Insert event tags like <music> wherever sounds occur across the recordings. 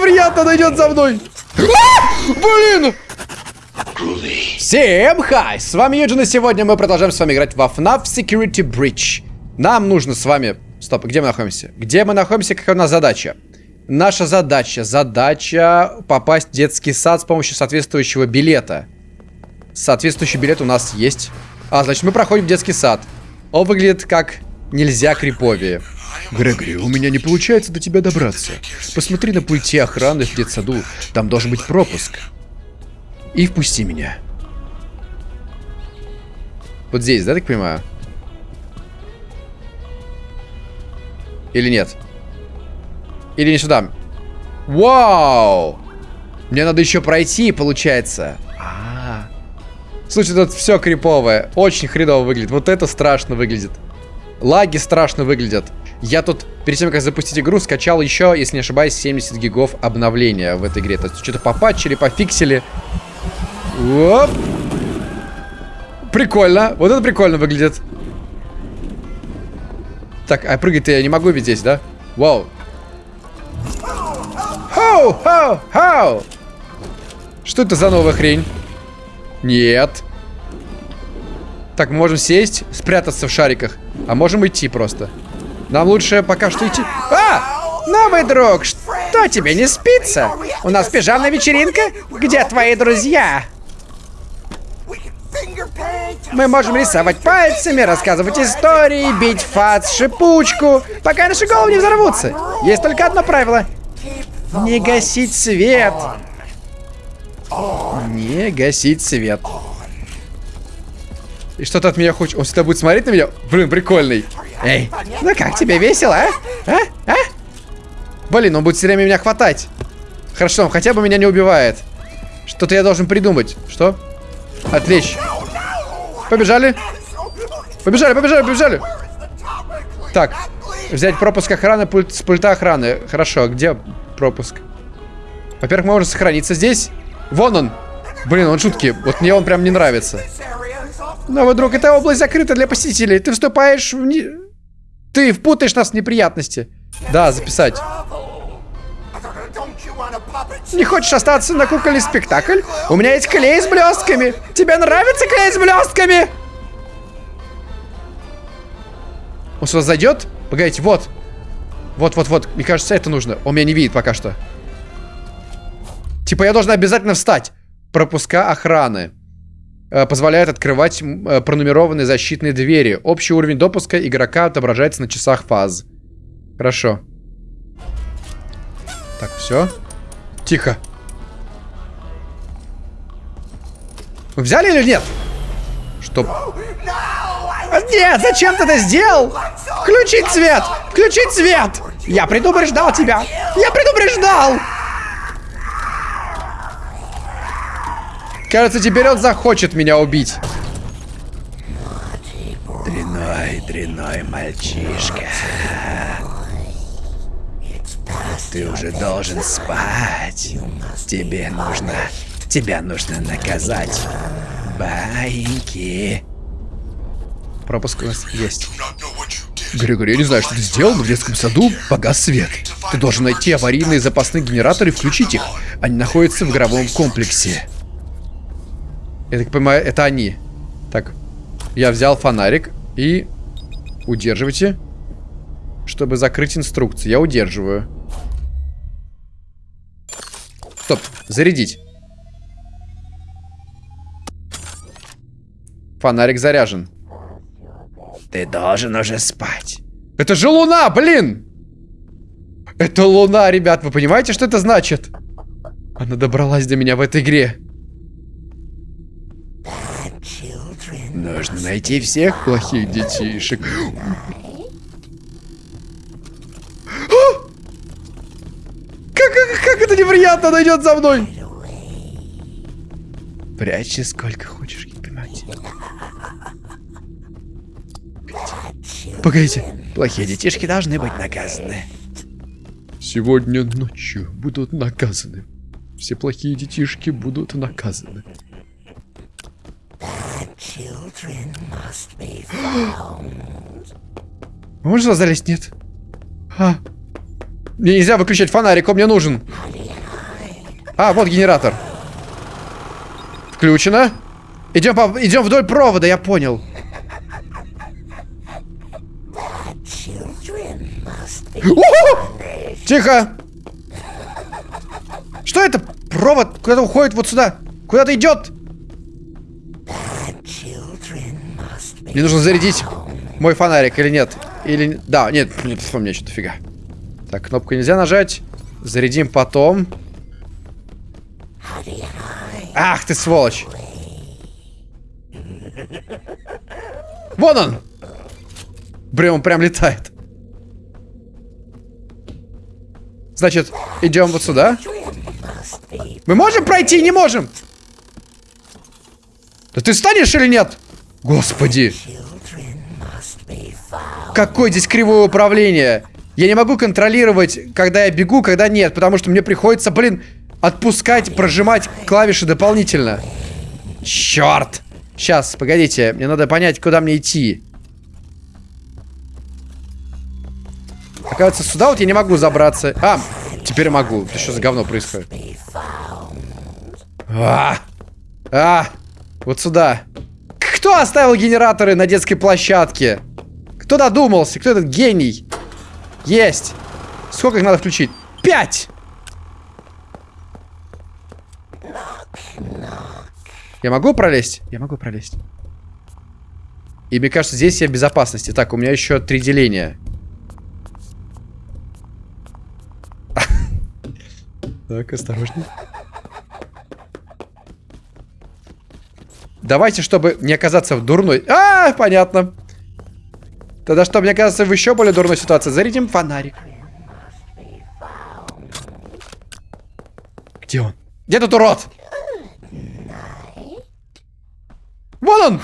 неприятно, она идет за мной. А! Блин! Всем хай! С вами Юджин, и сегодня мы продолжаем с вами играть во FNAF Security Breach. Нам нужно с вами... Стоп, где мы находимся? Где мы находимся, какая у нас задача? Наша задача, задача попасть в детский сад с помощью соответствующего билета. Соответствующий билет у нас есть. А, значит, мы проходим детский сад. Он выглядит как нельзя криповее. Грегори, у меня не получается до тебя добраться. Посмотри на пульте охраны в детсаду. Там должен быть пропуск. И впусти меня. Вот здесь, да, так понимаю? Или нет? Или не сюда? Вау! Мне надо еще пройти, получается. А -а -а. Слушай, тут все криповое. Очень хреново выглядит. Вот это страшно выглядит. Лаги страшно выглядят. Я тут, перед тем, как запустить игру, скачал еще, если не ошибаюсь, 70 гигов обновления в этой игре. То есть что-то попатчили, пофиксили. Оп. Прикольно. Вот это прикольно выглядит. Так, а прыгать-то я не могу ведь здесь, да? Вау. Хоу, хоу, хоу. Что это за новая хрень? Нет. Так, мы можем сесть, спрятаться в шариках. А можем идти просто. Нам лучше пока что идти. А! Новый друг, что тебе не спится? У нас пижамная вечеринка? Где твои друзья? Мы можем рисовать пальцами, рассказывать истории, бить фац, шипучку, пока наши головы не взорвутся. Есть только одно правило. Не гасить свет. Не гасить свет. И что ты от меня хочешь? Он всегда будет смотреть на меня? Блин, прикольный. Эй, ну как тебе весело, а? А? А? Блин, он будет все время меня хватать. Хорошо, он хотя бы меня не убивает. Что-то я должен придумать. Что? Отвлечь. Побежали. Побежали, побежали, побежали. Так, взять пропуск охраны пульт, с пульта охраны. Хорошо, где пропуск? Во-первых, можем сохраниться здесь. Вон он. Блин, он жуткий. Вот мне он прям не нравится. Новый друг, эта область закрыта для посетителей. Ты вступаешь в... Не... Ты впутаешь нас в неприятности. Да, записать. Не хочешь остаться на кукольный спектакль? У меня есть клей с блестками. Тебе нравится клей с блестками? Он сюда зайдет? Погодите, вот. Вот-вот-вот. Мне кажется, это нужно. Он меня не видит пока что. Типа я должен обязательно встать. Пропуска охраны. Э, позволяет открывать э, пронумерованные защитные двери. Общий уровень допуска игрока отображается на часах фаз. Хорошо. Так, все. Тихо. Вы взяли или нет? Что? Нет, зачем ты это сделал? Включить свет! Включить свет! Я предупреждал тебя! Я предупреждал! Кажется, теперь он захочет меня убить. Дряной, дряной мальчишка. Ты уже должен спать. Тебе нужно... Тебя нужно наказать. Баиньки. Пропуск у нас есть. Григорий, я не знаю, что ты сделал, но в детском саду погас свет. Ты должен найти аварийные запасные генераторы и включить их. Они находятся в игровом комплексе. Я так понимаю, это они. Так, я взял фонарик и... Удерживайте. Чтобы закрыть инструкцию. Я удерживаю. Стоп, зарядить. Фонарик заряжен. Ты должен уже спать. Это же луна, блин! Это луна, ребят, вы понимаете, что это значит? Она добралась до меня в этой игре. Нужно найти всех плохих детишек. Как, как, как это неприятно, она идет за мной. Прячься сколько хочешь, понимаете. Погодите. Плохие детишки должны быть наказаны. Сегодня ночью будут наказаны. Все плохие детишки будут наказаны. <gasps> Можно залезть? Нет. А. Мне нельзя выключать фонарик, он мне нужен. А, вот генератор. Включено. Идем, по... Идем вдоль провода, я понял. Тихо! Что это? Провод куда-то уходит вот сюда. Куда-то идет. Мне нужно зарядить мой фонарик или нет? Или... Да, нет, нет, у меня что-то фига. Так, кнопку нельзя нажать. Зарядим потом. Ах ты сволочь. Вон он! Блин, он прям летает. Значит, идем вот сюда. Мы можем пройти? Не можем! Да ты станешь или нет? Господи. Какое здесь кривое управление. Я не могу контролировать, когда я бегу, когда нет. Потому что мне приходится, блин, отпускать, прожимать клавиши дополнительно. Черт. Сейчас, погодите. Мне надо понять, куда мне идти. Оказывается, сюда вот я не могу забраться. А, теперь могу. Это что за говно происходит? А, а, вот сюда. Кто оставил генераторы на детской площадке? Кто додумался? Кто этот гений? Есть. Сколько их надо включить? Пять! Я могу пролезть? Я могу пролезть. И мне кажется, здесь я в безопасности. Так, у меня еще три деления. Так, осторожней. Давайте, чтобы не оказаться в дурной... А, понятно. Тогда, чтобы не оказаться в еще более дурной ситуации, зарядим фонарик. Где он? Где тут урод? Вон он!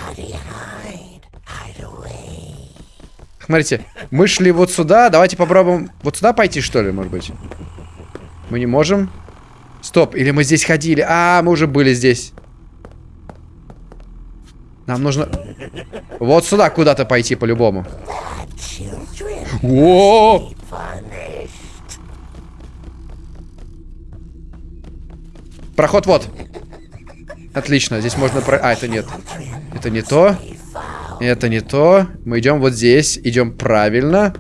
Смотрите, мы шли вот сюда. Давайте попробуем вот сюда пойти, что ли, может быть? Мы не можем. Стоп, или мы здесь ходили? А, мы уже были здесь. Нам нужно... Вот сюда куда-то пойти по-любому. О! Проход вот. Отлично, здесь можно про... А, это нет. Это не то. Это не то. Мы идем вот здесь. Идем правильно.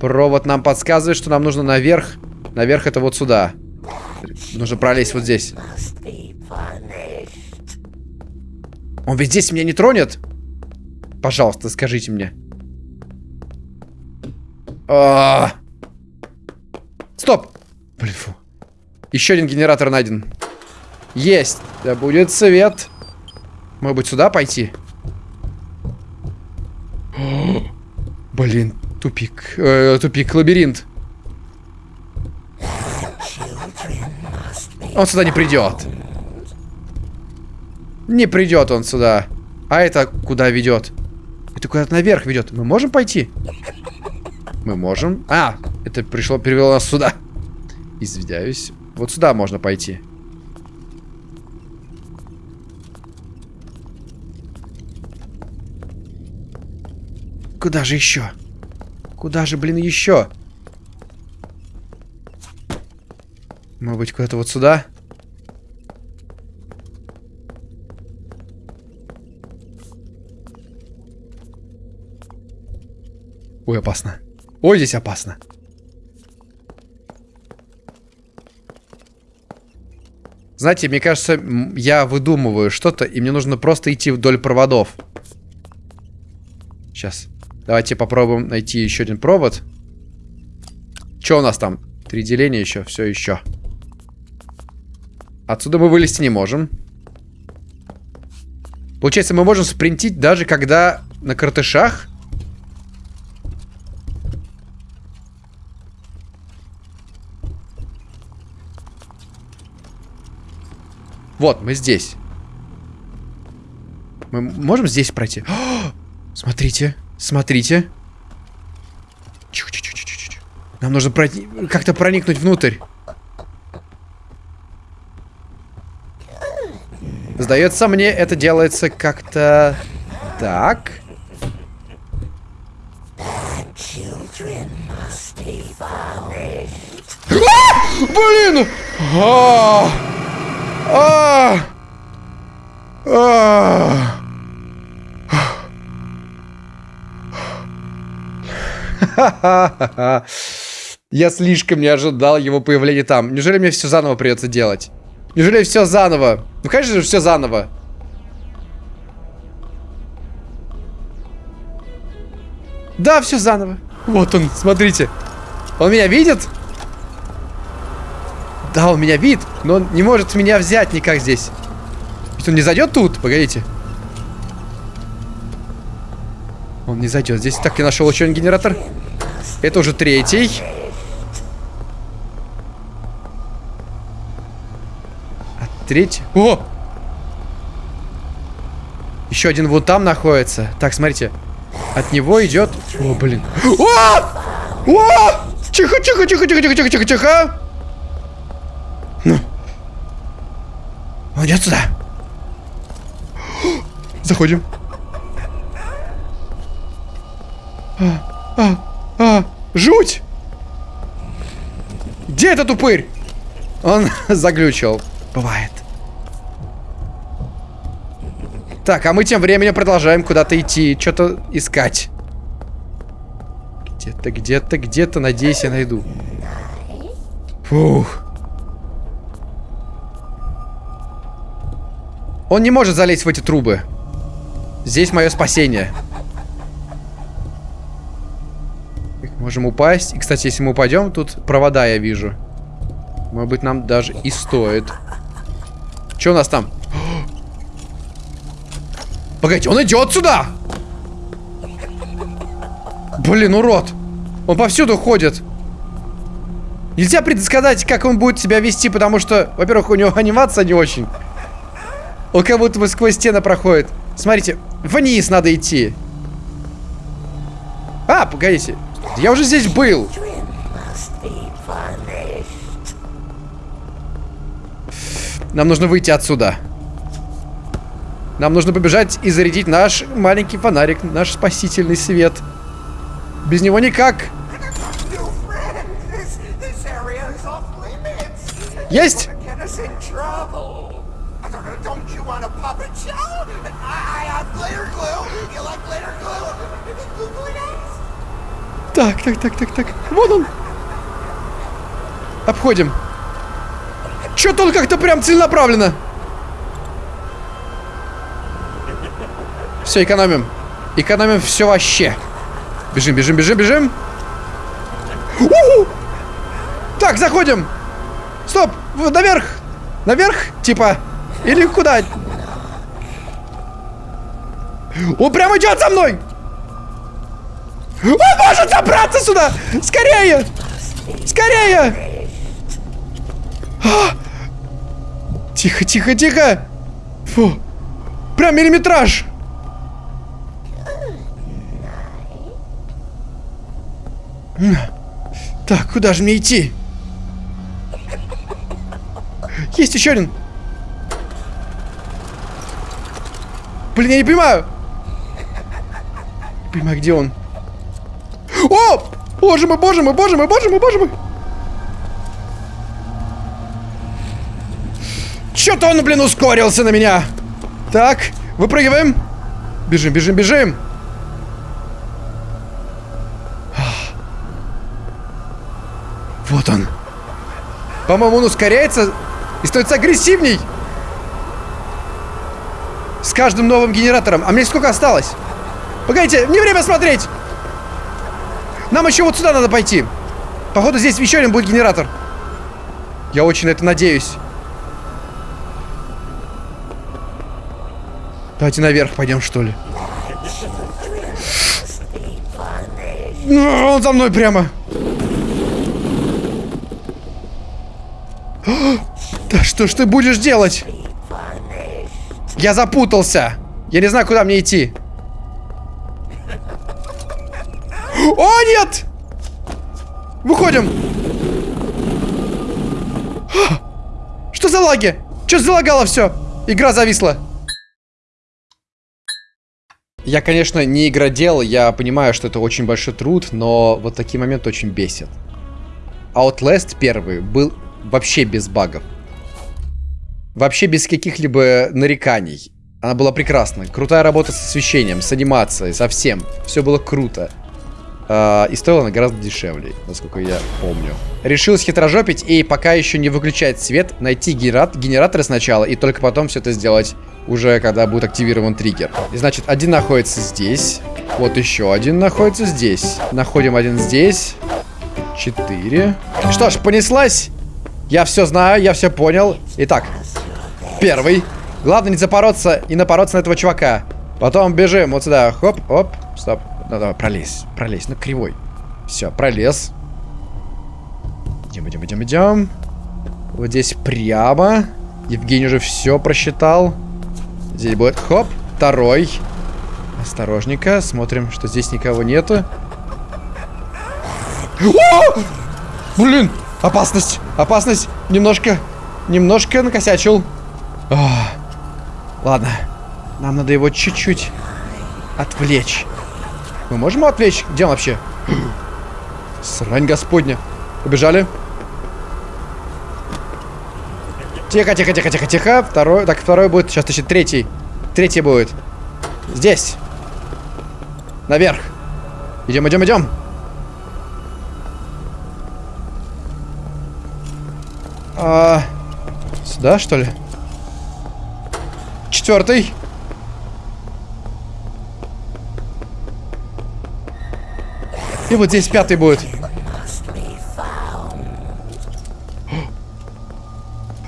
Провод нам подсказывает, что нам нужно наверх. Наверх это вот сюда. Нужно пролезть вот здесь. Он ведь здесь меня не тронет? Пожалуйста, скажите мне. А -а -а. Стоп! Блин, фу. Еще один генератор найден. Есть. Да будет свет. Может быть, сюда пойти? <gasps> Блин, тупик. Э, тупик, лабиринт. Он сюда не придет. Не придет он сюда. А это куда ведет? Это куда-то наверх ведет. Мы можем пойти? Мы можем. А, это пришло, перевело нас сюда. Извиняюсь. Вот сюда можно пойти. Куда же еще? Куда же, блин, еще? Может быть, куда-то вот сюда? Ой, опасно. Ой, здесь опасно. Знаете, мне кажется, я выдумываю что-то, и мне нужно просто идти вдоль проводов. Сейчас. Давайте попробуем найти еще один провод. Что у нас там? Три деления еще, все еще. Отсюда мы вылезти не можем. Получается, мы можем спринтить даже когда на картышах Вот, мы здесь. Мы можем здесь пройти? О, <gasps> смотрите, смотрите. Чу -чу -чу Нам нужно как-то проникнуть внутрь. Сдается мне, это делается как-то так. <gasps> А! Блин! А -а -а! А! А! Я слишком не ожидал его появления там. Неужели мне все заново придется делать? Неужели все заново? Ну, конечно же, все заново. Да, все заново. Вот он, смотрите. Он меня видит? Да, он меня видит, но он не может меня взять никак здесь. Ведь он не зайдет тут? Погодите. Он не зайдет здесь. Так, я нашел еще один генератор. Это уже третий. А третий... О! Еще один вот там находится. Так, смотрите. От него идет... О, блин. О! О! Тихо, тихо, тихо, тихо, тихо, тихо, тихо, тихо. Ну. Он идет сюда. Заходим. А, а, а, жуть! Где этот упырь? Он <laughs> заглючил. Бывает. Так, а мы тем временем продолжаем куда-то идти, что-то искать. Где-то, где-то, где-то, надеюсь, я найду. Фух. Он не может залезть в эти трубы. Здесь мое спасение. Можем упасть. И, кстати, если мы упадем, тут провода я вижу. Может быть, нам даже и стоит. Что у нас там? <gasps> Погодите, он идет сюда! Блин, урод. Он повсюду ходит. Нельзя предсказать, как он будет себя вести, потому что, во-первых, у него <laughs> анимация не очень. Он как будто бы сквозь стены проходит. Смотрите, вниз надо идти. А, погодите. Я уже здесь был. Нам нужно выйти отсюда. Нам нужно побежать и зарядить наш маленький фонарик, наш спасительный свет. Без него никак. Есть? Так, так, так, так, так. Вот он. Обходим. Чё-то он как-то прям целенаправленно. Все, экономим. Экономим все вообще. Бежим, бежим, бежим, бежим. Так, заходим. Стоп, наверх. Наверх, типа. Или куда? Он прям идет за мной. Он может забраться сюда! Скорее! Скорее! А! Тихо, тихо, тихо! Фу! Прям миллиметраж! Так, куда же мне идти? Есть еще один! Блин, я не понимаю! Не понимаю, где он? О! Боже мой, боже мой, боже мой, боже мой, боже мой. Чё-то он, блин, ускорился на меня. Так, выпрыгиваем. Бежим, бежим, бежим. Вот он. По-моему, он ускоряется и становится агрессивней. С каждым новым генератором. А мне сколько осталось? Погодите, не время смотреть. Нам еще вот сюда надо пойти. Походу, здесь еще один будет генератор. Я очень на это надеюсь. Давайте наверх пойдем, что ли. Ну, он за мной прямо. Да что ж ты будешь делать? Я запутался. Я не знаю, куда мне идти. О, нет! Выходим! Что за лаги? Что залагало все? Игра зависла. Я, конечно, не игродел, я понимаю, что это очень большой труд, но вот такие моменты очень бесят. Outlast первый был вообще без багов. Вообще без каких-либо нареканий. Она была прекрасна. Крутая работа с освещением, с анимацией, со всем. Все было круто. Uh, и стоила она гораздо дешевле, насколько я помню. Решил схитрожопить и пока еще не выключать свет, найти генерат генераторы сначала и только потом все это сделать уже когда будет активирован триггер. И значит, один находится здесь. Вот еще один находится здесь. Находим один здесь. Четыре. Что ж, понеслась. Я все знаю, я все понял. Итак, первый. Главное не запороться и напороться на этого чувака. Потом бежим вот сюда. Хоп, оп, стоп. Ну, давай, пролезь, пролезь. Ну, кривой. Все, пролез. Идем, идем, идем, идем. Вот здесь прямо. Евгений уже все просчитал. Здесь будет, хоп, второй. Осторожненько, смотрим, что здесь никого нету. О! Блин, опасность, опасность. Немножко, немножко накосячил. О, ладно, нам надо его чуть-чуть отвлечь. Мы можем его отвлечь? Где он вообще? Срань господня. Побежали. Тихо, тихо, тихо, тихо, тихо. Второй. Так, второй будет. Сейчас еще третий. Третий будет. Здесь. Наверх. Идем, идем, идем. А, сюда, что ли? Четвертый. И вот здесь пятый будет.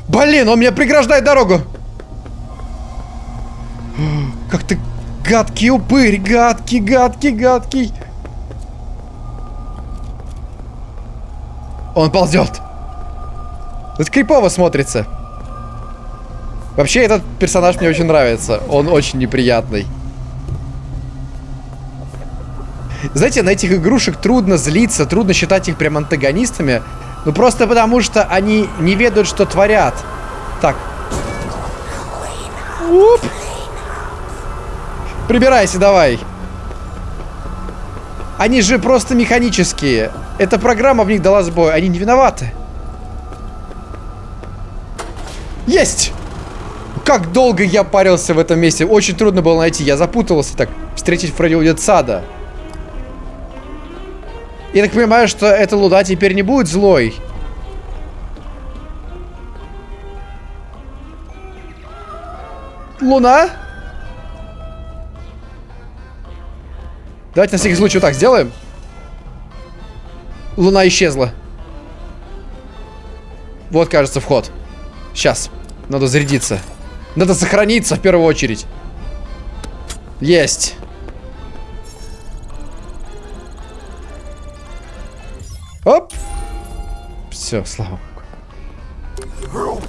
Блин, он мне преграждает дорогу. Как ты гадкий упырь, гадкий, гадкий, гадкий. Он ползет. Это крипово смотрится. Вообще, этот персонаж мне очень нравится. Он очень неприятный. Знаете, на этих игрушек трудно злиться, трудно считать их прям антагонистами. Ну просто потому, что они не ведают, что творят. Так. Уп. Прибирайся, давай. Они же просто механические. Эта программа в них дала сбой. Они не виноваты. Есть! Как долго я парился в этом месте. Очень трудно было найти. Я запутался так. Встретить Фредди сада. Я так понимаю, что эта луда теперь не будет злой. Луна? Давайте на всякий случай вот так сделаем. Луна исчезла. Вот, кажется, вход. Сейчас. Надо зарядиться. Надо сохраниться в первую очередь. Есть. Оп. Все, слава богу.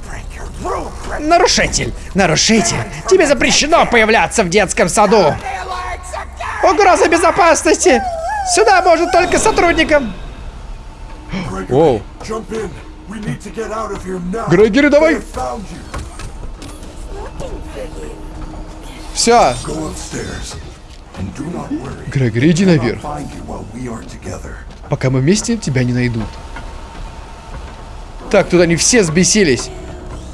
Нарушитель! Нарушитель! Тебе запрещено появляться в детском саду! Угроза безопасности! Сюда можно только сотрудникам! Оу. Грегори, давай! Все. Грегори, иди наверх. Пока мы вместе, тебя не найдут. Так, тут они все взбесились.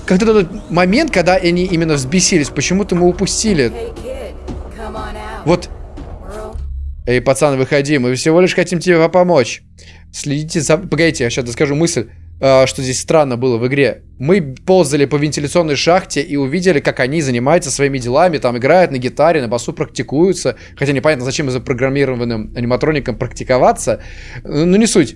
Как-то тот момент, когда они именно взбесились, почему-то мы упустили. Вот. Эй, пацан, выходи, мы всего лишь хотим тебе помочь. Следите за... Погодите, я сейчас доскажу мысль, что здесь странно было в игре. Мы ползали по вентиляционной шахте и увидели, как они занимаются своими делами, там играют на гитаре, на басу практикуются. Хотя непонятно, зачем запрограммированным аниматроникам практиковаться. Ну, не суть.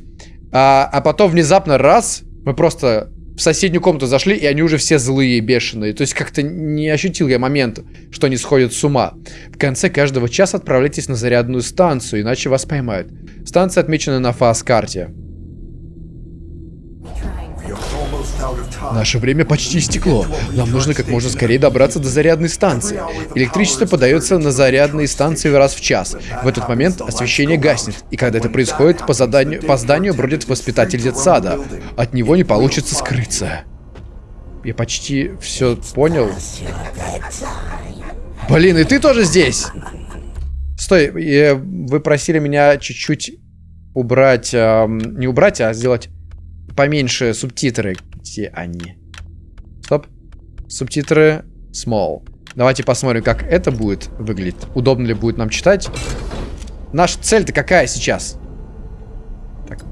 А, а потом внезапно раз, мы просто в соседнюю комнату зашли, и они уже все злые, бешеные. То есть как-то не ощутил я момент, что они сходят с ума. В конце каждого часа отправляйтесь на зарядную станцию, иначе вас поймают. Станция отмечена на фаз-карте. Наше время почти истекло. Нам нужно как можно скорее добраться до зарядной станции. Электричество подается на зарядные станции раз в час. В этот момент освещение гаснет. И когда это происходит, по, заданию, по зданию бродит воспитатель детсада. От него не получится скрыться. Я почти все понял. Блин, и ты тоже здесь? Стой, вы просили меня чуть-чуть убрать... Эм, не убрать, а сделать поменьше субтитры. Где они? Стоп. Субтитры small. Давайте посмотрим, как это будет выглядеть. Удобно ли будет нам читать. Наша цель-то какая сейчас? Так.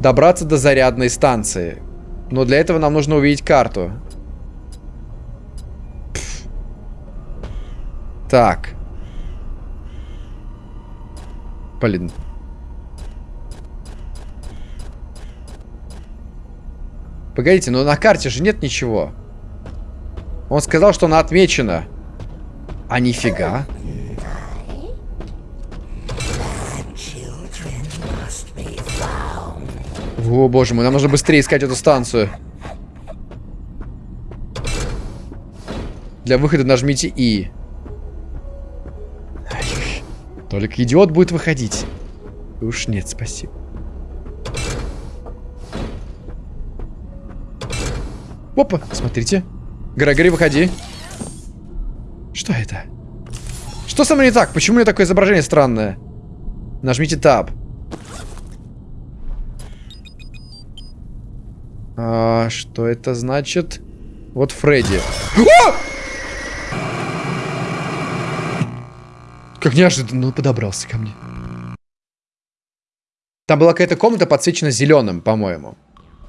Добраться до зарядной станции. Но для этого нам нужно увидеть карту. Так. Блин. Погодите, но на карте же нет ничего. Он сказал, что она отмечена. А нифига. О, боже мой, нам нужно быстрее искать эту станцию. Для выхода нажмите И. Только идиот будет выходить. Уж нет, спасибо. Опа, смотрите. Грегори, выходи. Что это? Что со мной не так? Почему у меня такое изображение странное? Нажмите Tab. А, что это значит? Вот Фредди. О! Как неожиданно он подобрался ко мне. Там была какая-то комната подсвечена зеленым, по-моему.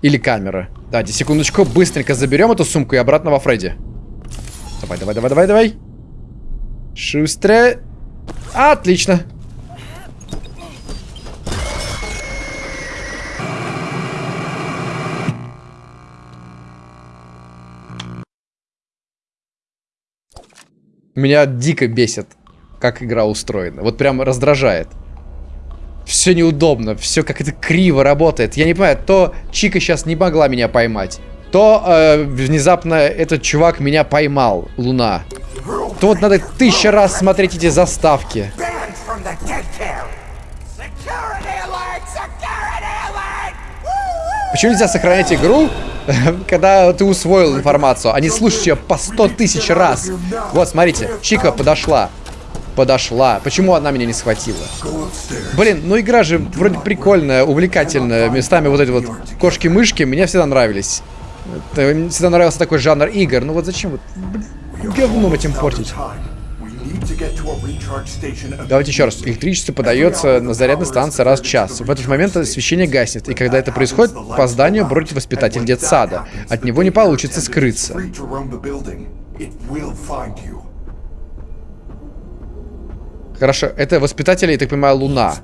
Или камера. Давайте, секундочку, быстренько заберем эту сумку и обратно во Фредди. Давай, давай, давай, давай, давай. Шустро. Отлично. Меня дико бесит, как игра устроена. Вот прям раздражает. Все неудобно, все как это криво работает. Я не понимаю, то Чика сейчас не могла меня поймать, то э, внезапно этот чувак меня поймал, Луна. То вот надо тысяча раз смотреть эти заставки. Почему нельзя сохранять игру, <laughs> когда ты усвоил информацию, а не слушать ее по сто тысяч раз? Вот, смотрите, Чика подошла подошла. Почему она меня не схватила? Блин, ну игра же вроде прикольная, увлекательная. Местами вот эти вот кошки-мышки мне всегда нравились. Это, всегда нравился такой жанр игр. Ну вот зачем вот говном этим портить? Давайте еще раз. Электричество подается на зарядной станции раз в час. В этот момент освещение гаснет, и когда это происходит, по зданию бродит воспитатель детсада. От него не получится скрыться. Хорошо, это воспитатели, я так понимаю, Луна.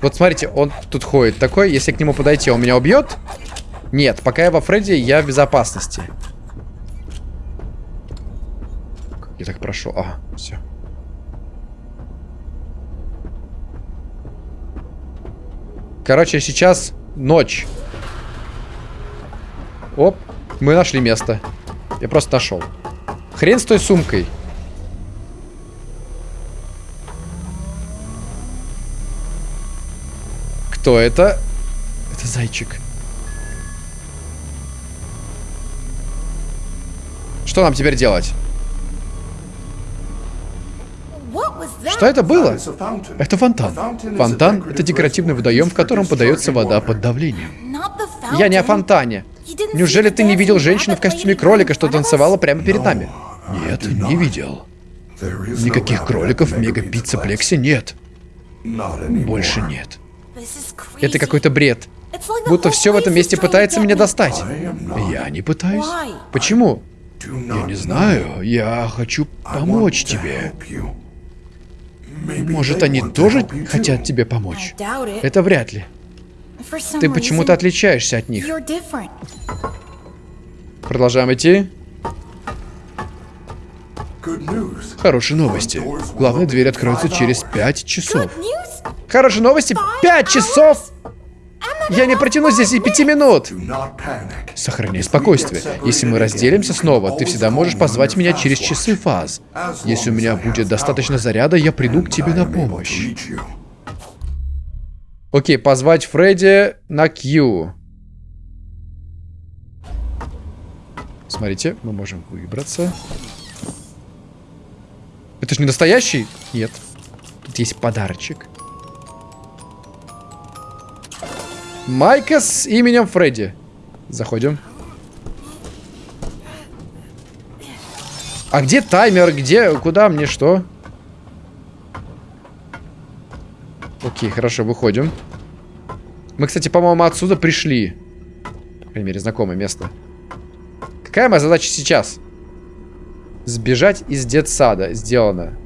Вот смотрите, он тут ходит такой, если к нему подойти, он меня убьет? Нет, пока я во Фредди, я в безопасности. Я так прошел. А, все. Короче, сейчас ночь. Оп, мы нашли место. Я просто нашел. Хрен с той сумкой. Кто это? Это зайчик. Что нам теперь делать? Что это было? Это фонтан. Фонтан — это декоративный водоем, в котором подается вода под давлением. Я не о фонтане. Неужели ты не видел женщину в костюме кролика, что танцевала прямо перед нами? Нет, не видел. Никаких кроликов в мега-пицца-плексе нет. Больше нет. Это какой-то бред. Будто все в этом месте пытается меня достать. Я не пытаюсь. Почему? Я не знаю. Я хочу помочь тебе. Может, они тоже хотят тебе помочь? Это вряд ли. Ты почему-то отличаешься от них. Продолжаем идти. Хорошие новости. Главная дверь откроется через пять часов. Хорошие новости. Пять часов. Я не протяну здесь и пяти минут. Сохраняй спокойствие. Если мы разделимся снова, ты всегда можешь позвать меня через часы фаз. Если у меня будет достаточно заряда, я приду к тебе на помощь. Окей, позвать Фредди на Q. Смотрите, мы можем выбраться. Это же не настоящий? Нет. Тут есть подарочек. Майка с именем Фредди. Заходим. А где таймер? Где? Куда мне что? Окей, хорошо, выходим. Мы, кстати, по-моему, отсюда пришли. По крайней мере, знакомое место. Какая моя задача сейчас? Сбежать из детсада. Сделано.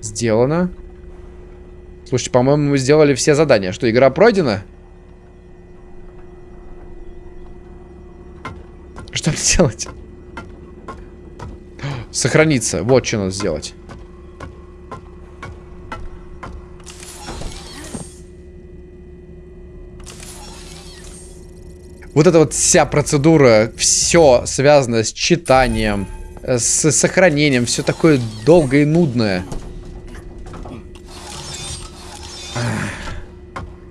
Сделано. Слушайте, по-моему, мы сделали все задания. Что, игра пройдена? Что мне делать? Сохраниться. Вот что надо сделать. Вот эта вот вся процедура, все связано с читанием, с сохранением, все такое долгое и нудное.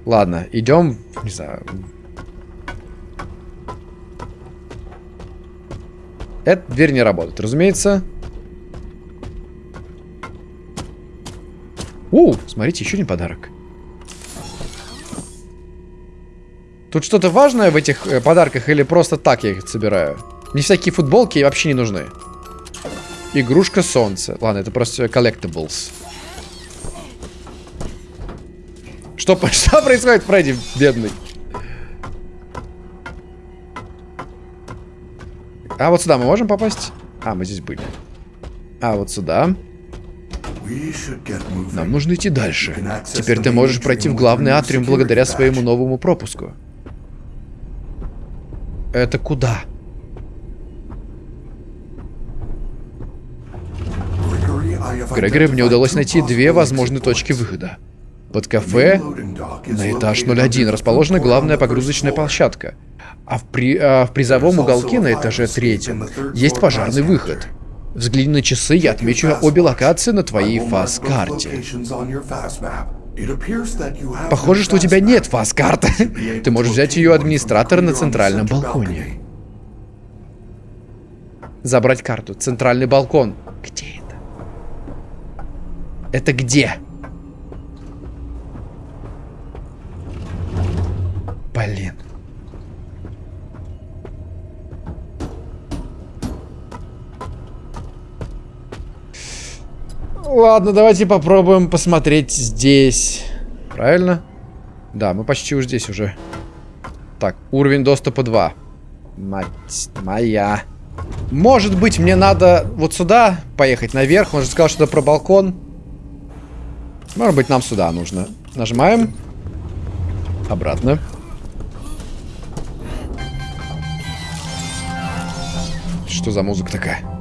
Ладно, идем, не знаю. Эта дверь не работает, разумеется. У, смотрите, еще один подарок. Тут что-то важное в этих э, подарках или просто так я их собираю? Мне всякие футболки вообще не нужны. Игрушка солнца. Ладно, это просто collectibles. Что, <laughs> что происходит, Фредди, бедный? А вот сюда мы можем попасть? А, мы здесь были. А вот сюда. Нам нужно идти дальше. Теперь ты можешь пройти в главный атриум благодаря своему новому пропуску. Это куда? Грегори мне удалось найти две возможные точки выхода. Под кафе на этаж 01 расположена главная погрузочная площадка. А в, при, а в призовом уголке на этаже третьем есть пожарный выход. Взгляни на часы, я отмечу обе локации на твоей фаз-карте. Похоже, что у тебя нет фаз-карты. Ты можешь взять ее администратора на центральном балконе. Забрать карту. Центральный балкон. Где это? Это где? Блин. Ладно, давайте попробуем посмотреть здесь. Правильно? Да, мы почти уже здесь уже. Так, уровень доступа 2. Мать моя. Может быть, мне надо вот сюда поехать наверх. Он же сказал что-то про балкон. Может быть, нам сюда нужно. Нажимаем. Обратно. Что за музыка такая?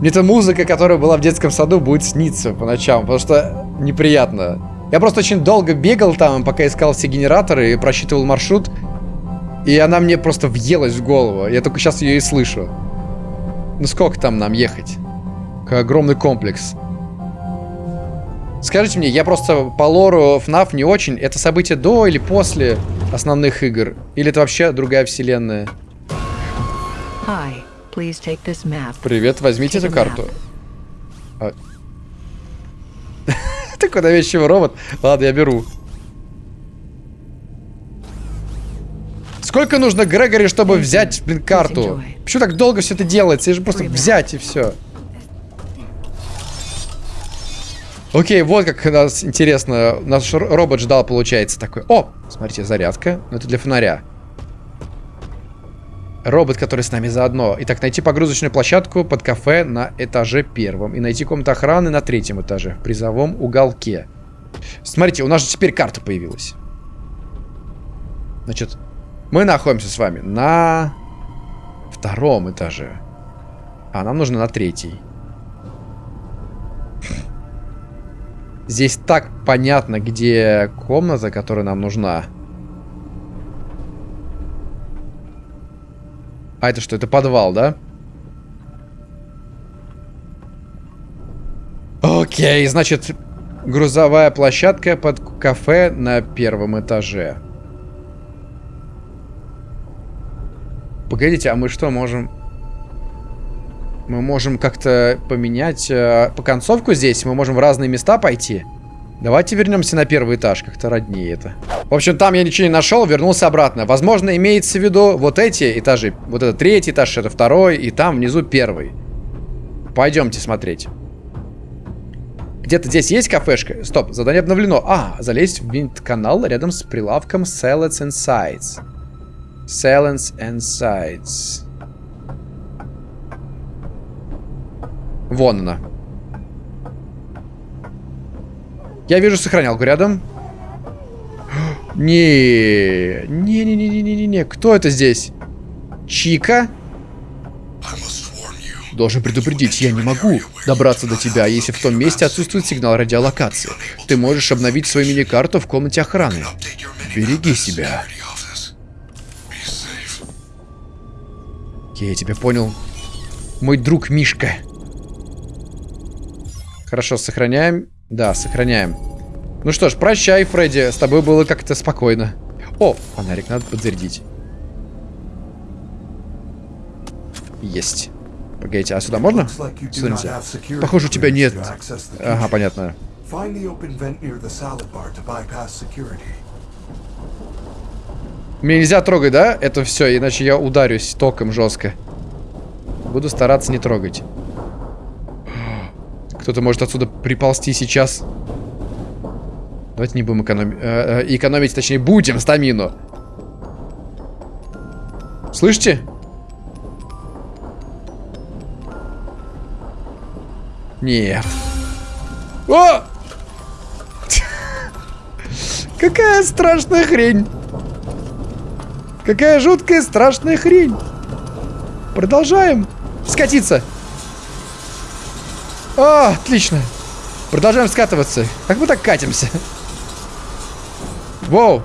Мне эта музыка, которая была в детском саду, будет сниться по ночам, потому что неприятно. Я просто очень долго бегал там, пока искал все генераторы и просчитывал маршрут. И она мне просто въелась в голову. Я только сейчас ее и слышу. Ну сколько там нам ехать? Какой огромный комплекс. Скажите мне, я просто по лору FNAF не очень. Это событие до или после основных игр? Или это вообще другая вселенная? Hi. Привет, возьмите эту карту. А... <laughs> Такой навязчивый робот. Ладно, я беру. Сколько нужно Грегори, чтобы взять, блин, карту? Почему так долго все это делается? Я же просто взять и все. Окей, вот как нас интересно. Наш робот ждал, получается, такой. О, смотрите, зарядка. Но это для фонаря. Робот, который с нами заодно. Итак, найти погрузочную площадку под кафе на этаже первом. И найти комнату охраны на третьем этаже, в призовом уголке. Смотрите, у нас же теперь карта появилась. Значит, мы находимся с вами на втором этаже. А нам нужно на третий. Здесь так понятно, где комната, которая нам нужна. А это что? Это подвал, да? Окей, значит, грузовая площадка под кафе на первом этаже. Погодите, а мы что, можем... Мы можем как-то поменять... Э, по концовку здесь мы можем в разные места пойти. Давайте вернемся на первый этаж, как-то роднее это. В общем, там я ничего не нашел, вернулся обратно. Возможно, имеется в виду вот эти этажи. Вот это третий этаж, это второй, и там внизу первый. Пойдемте смотреть. Где-то здесь есть кафешка? Стоп, задание обновлено. А, залезть в винт-канал рядом с прилавком Salads and Sides. Salads and Sides. Вон она. Я вижу сохранялку рядом. Не, не, не, не, не, не, не, не. Кто это здесь? Чика? Должен предупредить, я не могу добраться до тебя, если в том месте отсутствует сигнал радиолокации. Ты можешь обновить свою мини-карту в комнате охраны. Береги себя. Я тебя понял. Мой друг Мишка. Хорошо, сохраняем. Да, сохраняем. Ну что ж, прощай, Фредди. С тобой было как-то спокойно. О, фонарик надо подзарядить. Есть. Погодите, а сюда можно? Сюда нельзя. Похоже, у тебя нет. Ага, понятно. Мне нельзя трогать, да? Это все, иначе я ударюсь током жестко. Буду стараться не трогать. Кто-то может отсюда приползти сейчас. Давайте не будем экономить. Э, э, экономить, точнее, будем стамину. Слышите? Нет. О! <laughs> Какая страшная хрень. Какая жуткая страшная хрень. Продолжаем. Скатиться. О, отлично. Продолжаем скатываться. Как мы так катимся? Воу.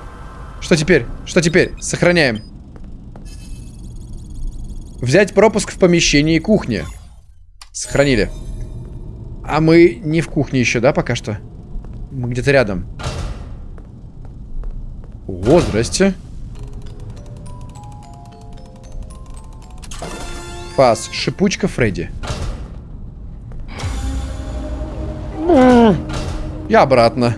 Что теперь? Что теперь? Сохраняем. Взять пропуск в помещении кухни. Сохранили. А мы не в кухне еще, да, пока что? Мы где-то рядом. О, здрасте. Фас. Шипучка Фредди. Я обратно.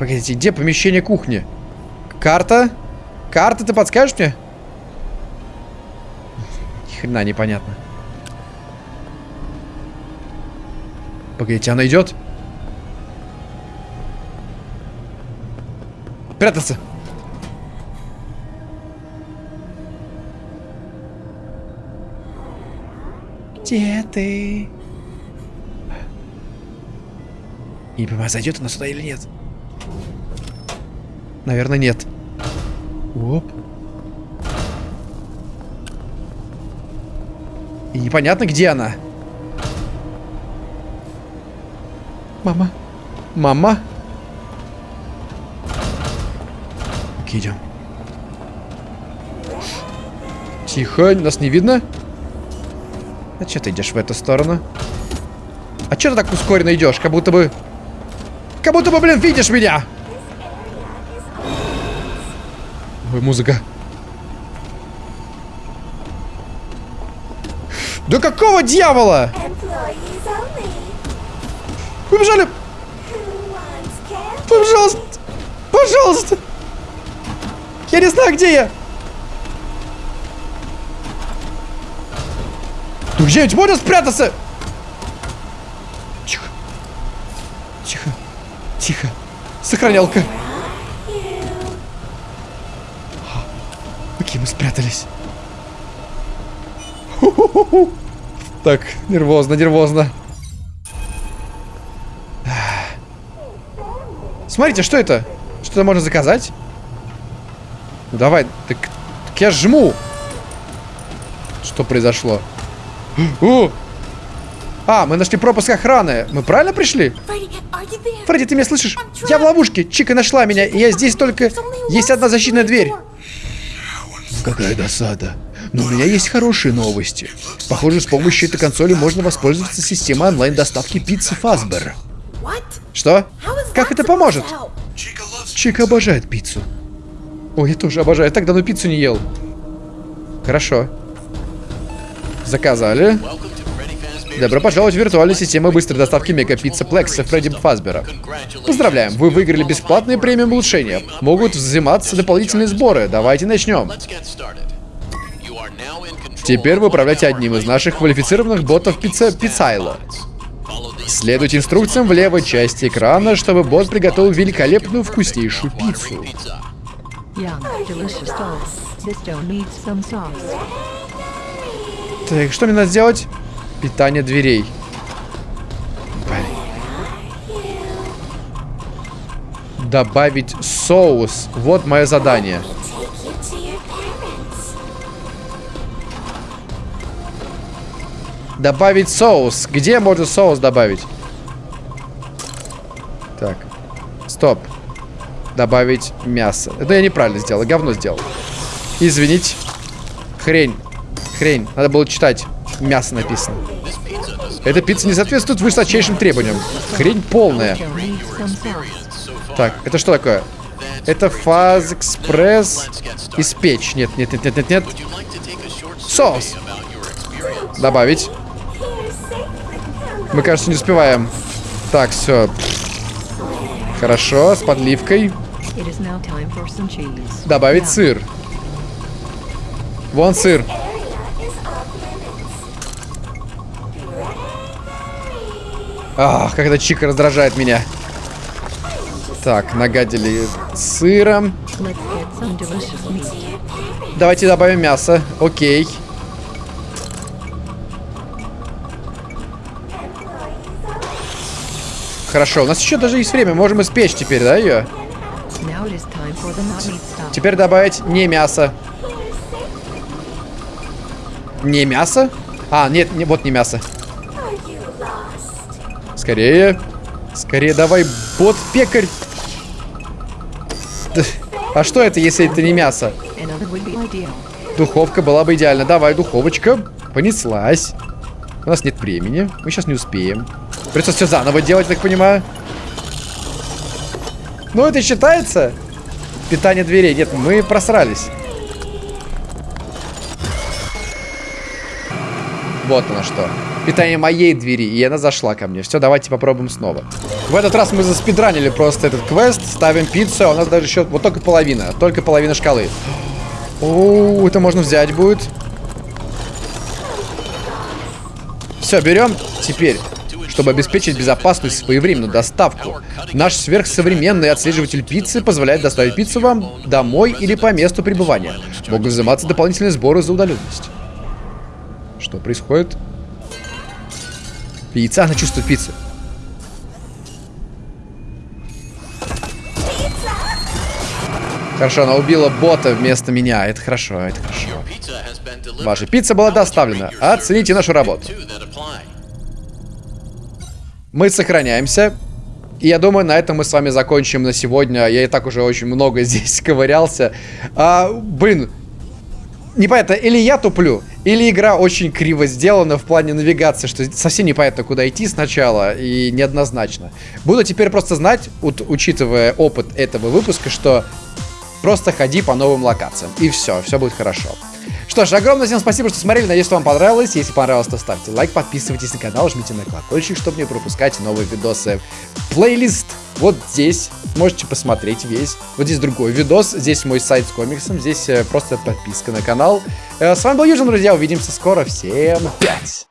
Погодите, где помещение кухни? Карта? Карта, ты подскажешь мне? Ни хрена непонятно. Погодите, она идет? Прятаться. Где ты? Не понимаю, зайдет она сюда или нет. Наверное, нет. Оп. И непонятно, где она. Мама. Мама. Окей, идем. Тихо, нас не видно. А что ты идешь в эту сторону? А что ты так ускоренно идешь? Как будто бы... Как будто бы, блин, видишь меня! Ой, музыка. Да какого дьявола? Побежали! Пожалуйста! Пожалуйста! Я не знаю, где я! Ну где-нибудь можно спрятаться? Тихо. Тихо. Тихо. Сохранялка. Какие мы спрятались. Так, нервозно, нервозно. Смотрите, что это? Что-то можно заказать? Давай, так, так я жму. Что произошло? О! А, мы нашли пропуск охраны. Мы правильно пришли? Фредди, ты меня слышишь? Я в ловушке. Чика нашла меня, и я здесь только... Есть одна защитная дверь. Какая досада. Но у меня есть хорошие новости. Похоже, с помощью этой консоли можно воспользоваться системой онлайн-доставки пиццы Фазбер. Что? Как это поможет? Чика обожает пиццу. Ой, я тоже обожаю. Я так давно пиццу не ел. Хорошо. Заказали. Добро пожаловать в виртуальную систему быстрой доставки Мега Пицца Плекса Фредди Фазбера. Поздравляем, вы выиграли бесплатные премиум улучшения. Могут взиматься дополнительные сборы. Давайте начнем. Теперь вы управляете одним из наших квалифицированных ботов пицца Пиццайло. Следуйте инструкциям в левой части экрана, чтобы бот приготовил великолепную вкуснейшую пиццу. Так, что мне надо сделать? Питание дверей. Добавить соус. Вот мое задание. Добавить соус. Где можно соус добавить? Так. Стоп. Добавить мясо. Это я неправильно сделал. Говно сделал. Извините. Хрень. Хрень. Надо было читать. Мясо написано. Эта пицца не соответствует высочайшим требованиям. Хрень полная. Так, это что такое? Это фаз экспресс испечь. Нет, нет, нет, нет, нет, нет. Соус. Добавить. Мы, кажется, не успеваем. Так, все. Хорошо, с подливкой. Добавить сыр. Вон сыр. Ах, когда чика раздражает меня. Так, нагадили сыром. Давайте добавим мясо. Окей. Хорошо, у нас еще даже есть время. Можем испечь теперь, да, ее? Теперь добавить не мясо. Не мясо? А, нет, не, вот не мясо. Скорее. Скорее давай, бот-пекарь. А что это, если это не мясо? Духовка была бы идеальна. Давай, духовочка. Понеслась. У нас нет времени. Мы сейчас не успеем. Придется все заново делать, так понимаю. Ну, это считается? Питание дверей. Нет, мы просрались. Вот оно что. Питание моей двери, и она зашла ко мне. Все, давайте попробуем снова. В этот раз мы заспидранили просто этот квест. Ставим пиццу, а у нас даже еще... Вот только половина. Только половина шкалы. О, это можно взять будет. Все, берем. Теперь чтобы обеспечить безопасную своевременную доставку. Наш сверхсовременный отслеживатель пиццы позволяет доставить пиццу вам домой или по месту пребывания. Могут взиматься дополнительные сборы за удаленность. Что происходит? Пицца, она чувствует пиццу. Хорошо, она убила бота вместо меня. Это хорошо, это хорошо. Ваша пицца была доставлена. Оцените нашу работу. Мы сохраняемся. И я думаю, на этом мы с вами закончим на сегодня. Я и так уже очень много <laughs> здесь ковырялся. А, блин, непонятно, или я туплю, или игра очень криво сделана в плане навигации, что совсем непонятно, куда идти сначала, и неоднозначно. Буду теперь просто знать, учитывая опыт этого выпуска, что просто ходи по новым локациям, и все, все будет хорошо. Что ж, огромное всем спасибо, что смотрели. Надеюсь, что вам понравилось. Если понравилось, то ставьте лайк, подписывайтесь на канал, жмите на колокольчик, чтобы не пропускать новые видосы. Плейлист вот здесь. Можете посмотреть весь. Вот здесь другой видос. Здесь мой сайт с комиксом. Здесь э, просто подписка на канал. Э, с вами был Южин, друзья. Увидимся скоро. Всем пять!